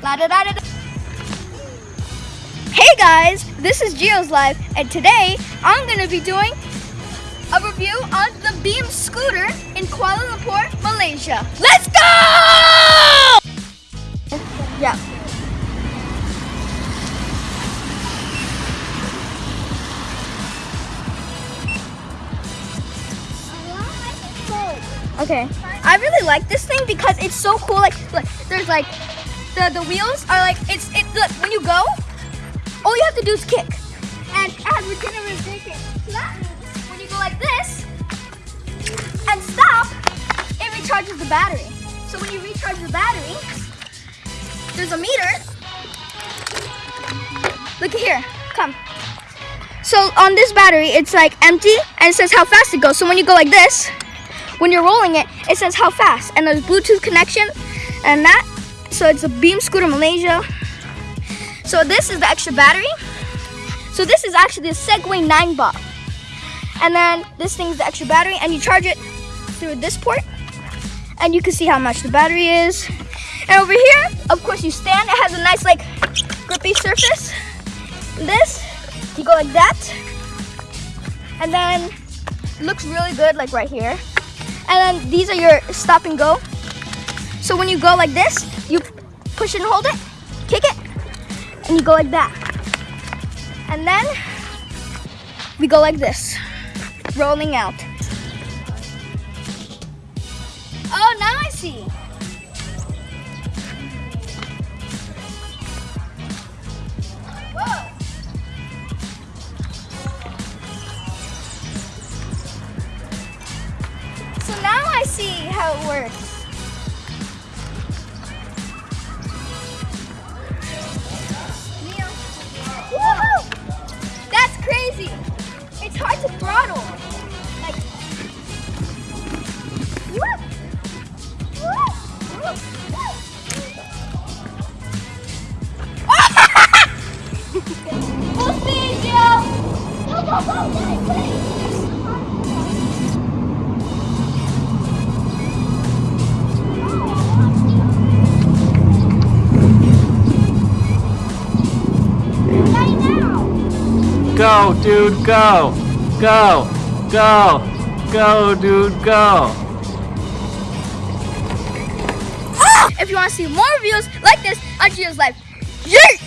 La da da da da. Hey guys, this is Geo's Live, and today I'm gonna be doing a review on the Beam scooter in Kuala Lumpur, Malaysia. Let's go! Yeah. Okay. I really like this thing because it's so cool. Like, look, there's like the the wheels are like it's it. Look, when you go, all you have to do is kick, and it has regenerative braking. So that means when you go like this and stop, it recharges the battery. So when you recharge the battery, there's a meter. Look here. Come. So on this battery, it's like empty and it says how fast it goes. So when you go like this, when you're rolling it, it says how fast. And there's Bluetooth connection and that. So it's a Beam Scooter Malaysia. So this is the extra battery. So this is actually a Segway Ninebot. And then this thing's the extra battery and you charge it through this port. And you can see how much the battery is. And over here, of course you stand. It has a nice like grippy surface. This, you go like that. And then looks really good like right here. And then these are your stop and go. So when you go like this, you push and hold it, kick it, and you go like that. And then we go like this, rolling out. Oh, now I see. Whoa. So now I see how it works. Go, dude, go. Go. Go. Go, dude, go. Ah! If you want to see more reviews like this on Geo's Life, yay!